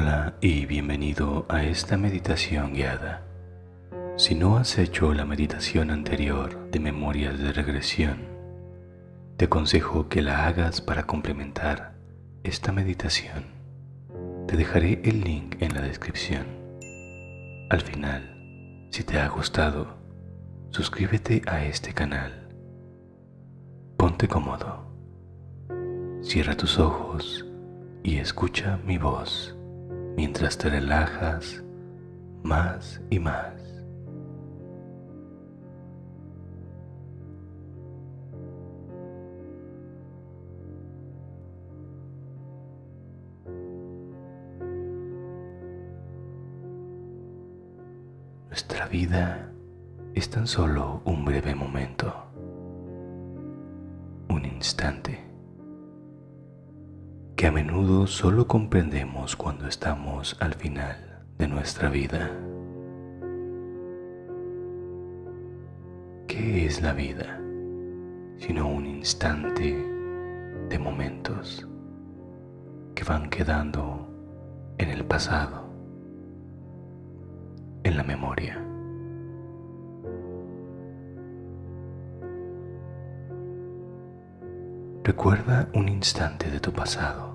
Hola y bienvenido a esta meditación guiada. Si no has hecho la meditación anterior de memorias de regresión, te aconsejo que la hagas para complementar esta meditación. Te dejaré el link en la descripción. Al final, si te ha gustado, suscríbete a este canal. Ponte cómodo. Cierra tus ojos y escucha mi voz mientras te relajas más y más. Nuestra vida es tan solo un breve momento, un instante a menudo solo comprendemos cuando estamos al final de nuestra vida. ¿Qué es la vida sino un instante de momentos que van quedando en el pasado, en la memoria? Recuerda un instante de tu pasado,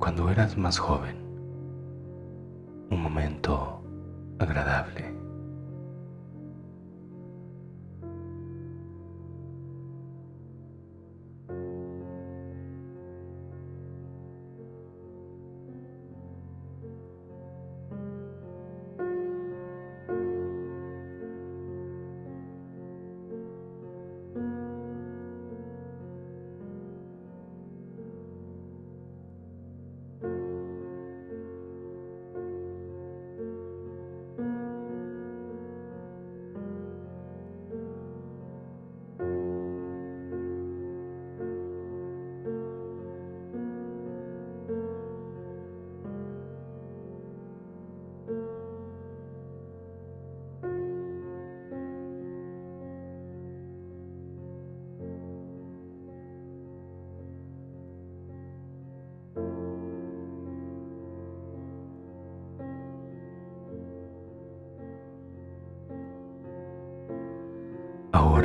cuando eras más joven, un momento agradable.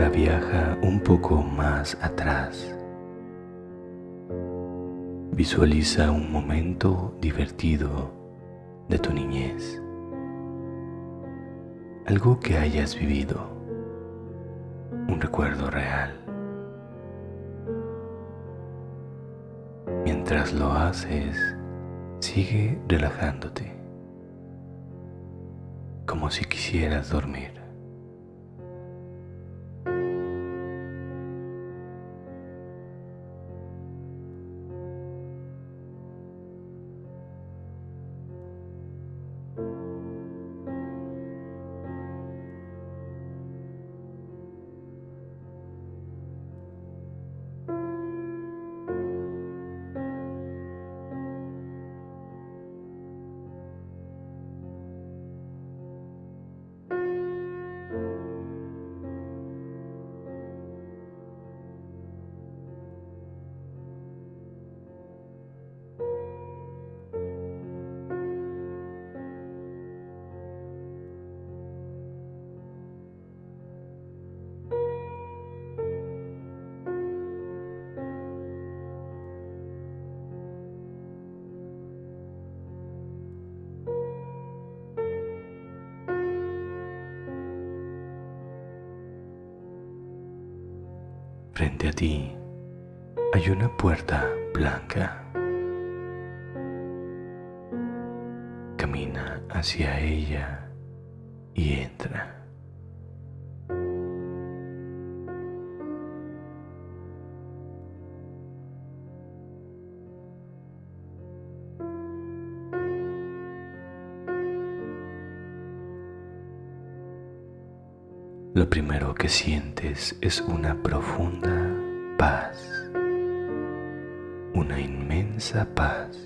Viaja un poco más atrás. Visualiza un momento divertido de tu niñez. Algo que hayas vivido. Un recuerdo real. Mientras lo haces, sigue relajándote. Como si quisieras dormir. Frente a ti hay una puerta blanca. Camina hacia ella y entra. Lo primero que sientes es una profunda paz, una inmensa paz.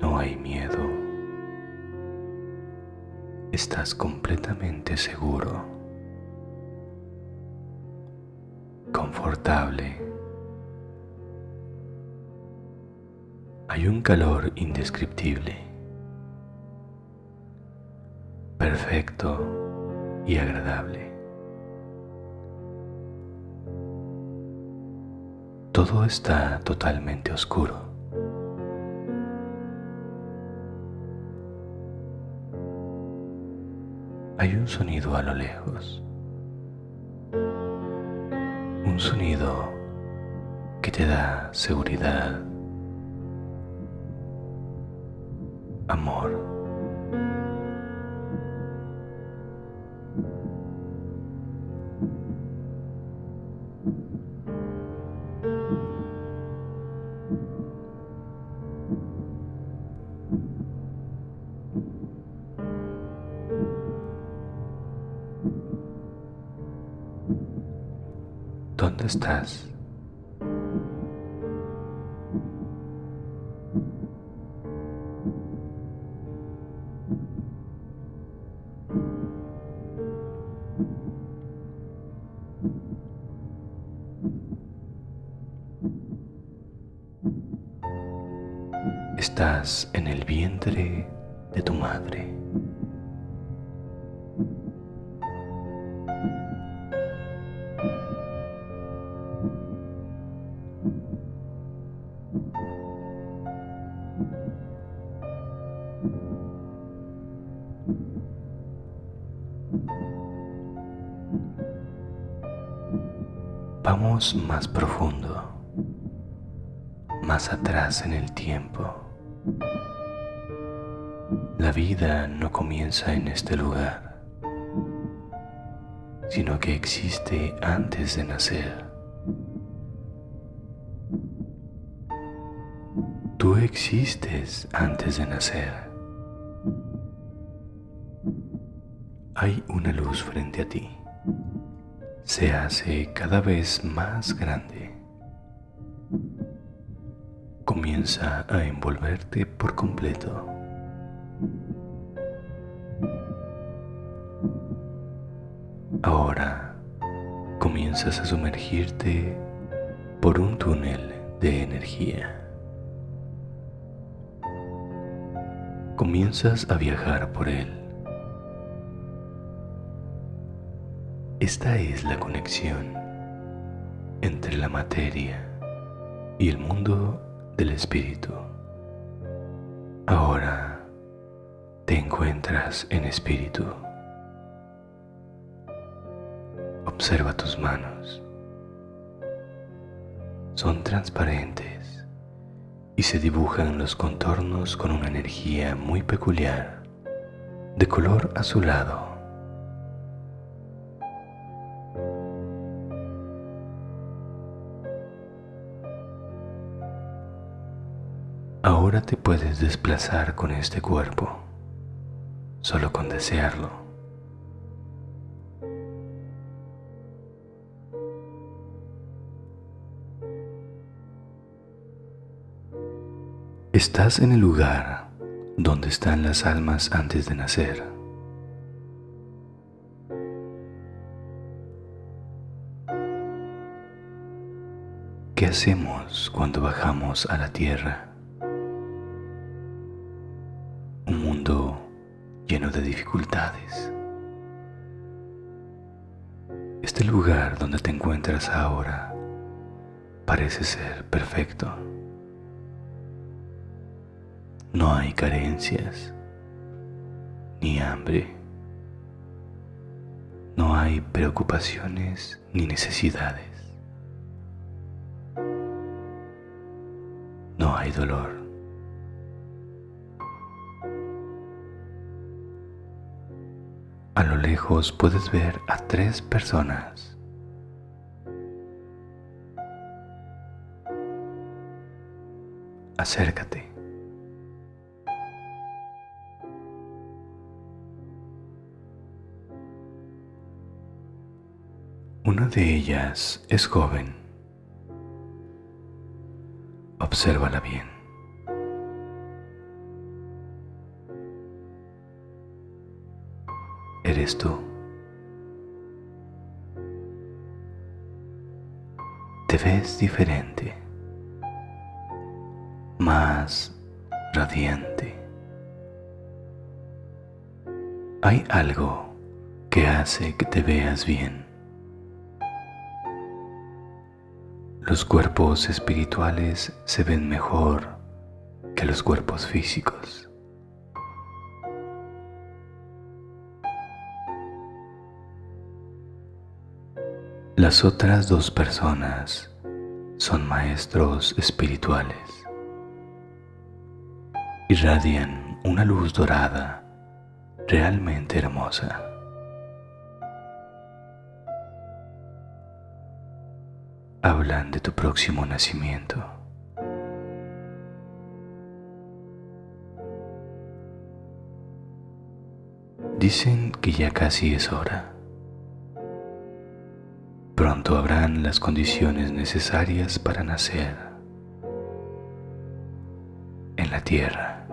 No hay miedo. Estás completamente seguro, confortable hay un calor indescriptible, perfecto y agradable. Todo está totalmente oscuro. Hay un sonido a lo lejos. Un sonido que te da seguridad, amor. ¿Dónde estás? Estás en el vientre de tu madre. Más profundo, más atrás en el tiempo. La vida no comienza en este lugar, sino que existe antes de nacer. Tú existes antes de nacer. Hay una luz frente a ti se hace cada vez más grande. Comienza a envolverte por completo. Ahora comienzas a sumergirte por un túnel de energía. Comienzas a viajar por él Esta es la conexión entre la materia y el mundo del espíritu. Ahora te encuentras en espíritu. Observa tus manos. Son transparentes y se dibujan los contornos con una energía muy peculiar, de color azulado Ahora te puedes desplazar con este cuerpo, solo con desearlo. Estás en el lugar donde están las almas antes de nacer. ¿Qué hacemos cuando bajamos a la tierra? De dificultades. Este lugar donde te encuentras ahora parece ser perfecto. No hay carencias, ni hambre. No hay preocupaciones ni necesidades. No hay dolor. A lo lejos puedes ver a tres personas. Acércate. Una de ellas es joven. Obsérvala bien. Tú. Te ves diferente, más radiante. Hay algo que hace que te veas bien. Los cuerpos espirituales se ven mejor que los cuerpos físicos. Las otras dos personas son maestros espirituales. Irradian una luz dorada realmente hermosa. Hablan de tu próximo nacimiento. Dicen que ya casi es hora. Pronto habrán las condiciones necesarias para nacer en la tierra.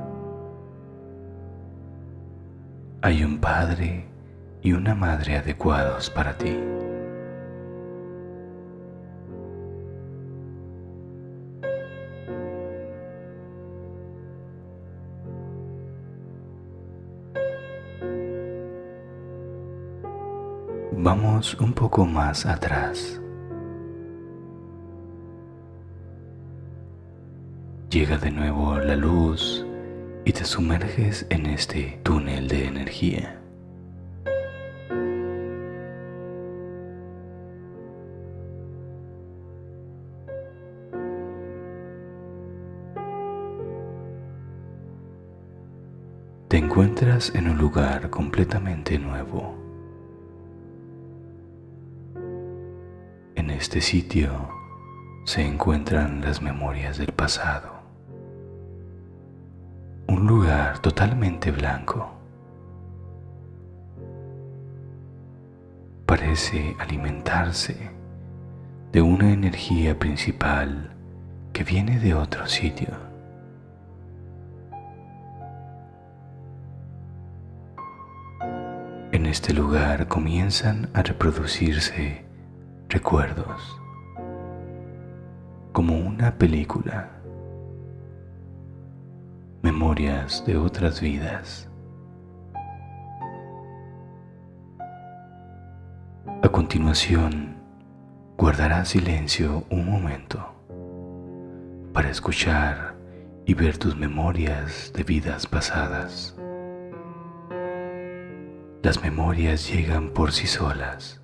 Hay un padre y una madre adecuados para ti. Vamos un poco más atrás. Llega de nuevo la luz y te sumerges en este túnel de energía. Te encuentras en un lugar completamente nuevo. Este sitio se encuentran las memorias del pasado. Un lugar totalmente blanco. Parece alimentarse de una energía principal que viene de otro sitio. En este lugar comienzan a reproducirse recuerdos, como una película, memorias de otras vidas. A continuación, guardarás silencio un momento para escuchar y ver tus memorias de vidas pasadas. Las memorias llegan por sí solas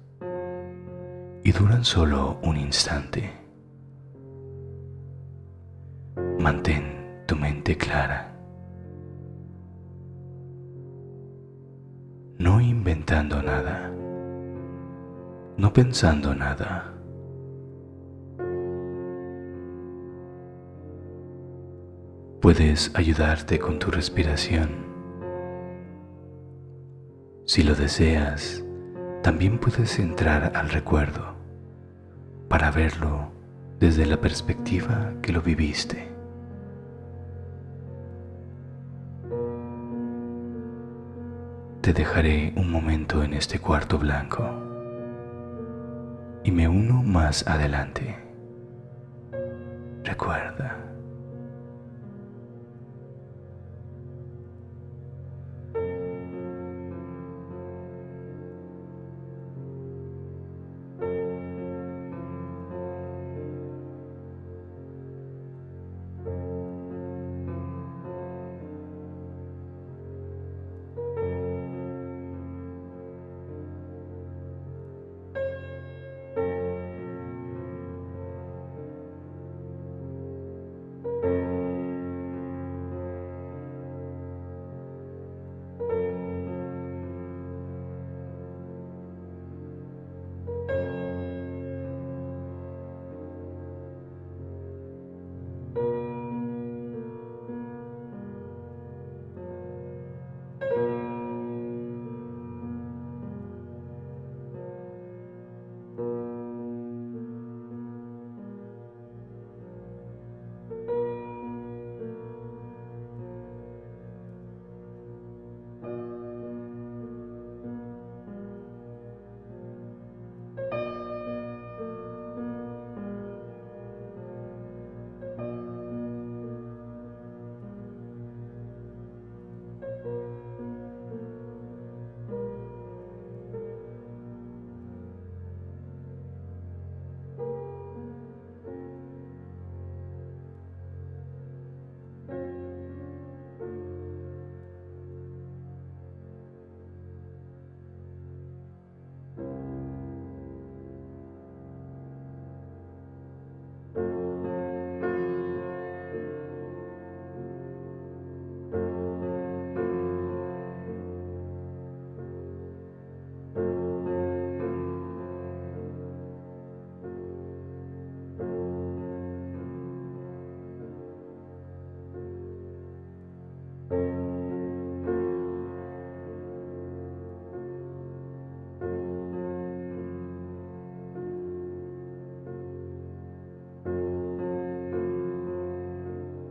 y duran solo un instante. Mantén tu mente clara, no inventando nada, no pensando nada. Puedes ayudarte con tu respiración. Si lo deseas, también puedes entrar al recuerdo para verlo desde la perspectiva que lo viviste. Te dejaré un momento en este cuarto blanco y me uno más adelante. Recuerda.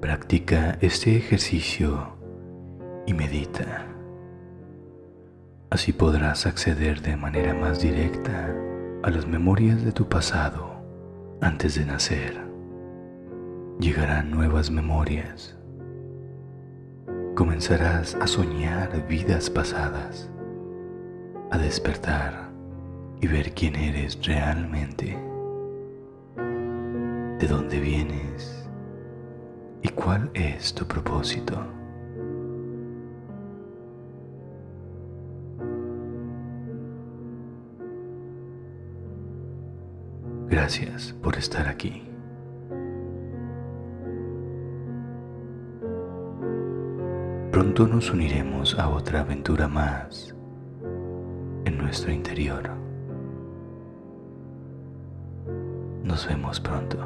Practica este ejercicio y medita. Así podrás acceder de manera más directa a las memorias de tu pasado antes de nacer. Llegarán nuevas memorias Comenzarás a soñar vidas pasadas, a despertar y ver quién eres realmente, de dónde vienes y cuál es tu propósito. Gracias por estar aquí. Pronto nos uniremos a otra aventura más en nuestro interior. Nos vemos pronto.